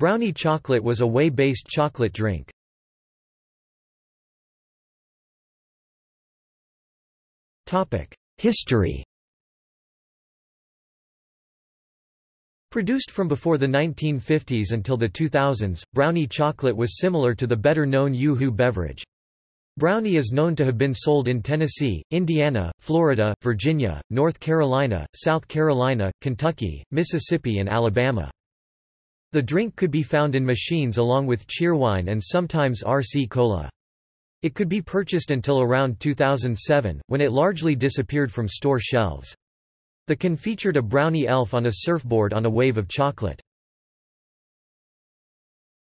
Brownie chocolate was a whey-based chocolate drink. History Produced from before the 1950s until the 2000s, brownie chocolate was similar to the better-known Yoo-hoo beverage. Brownie is known to have been sold in Tennessee, Indiana, Florida, Virginia, North Carolina, South Carolina, Kentucky, Mississippi and Alabama. The drink could be found in machines along with cheerwine and sometimes RC Cola. It could be purchased until around 2007, when it largely disappeared from store shelves. The can featured a brownie elf on a surfboard on a wave of chocolate.